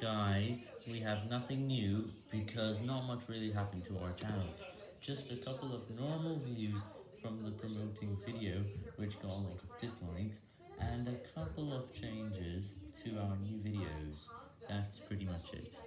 Guys, we have nothing new because not much really happened to our channel. Just a couple of normal views from the promoting video, which got a lot of dislikes, and a couple of changes to our new videos. That's pretty much it.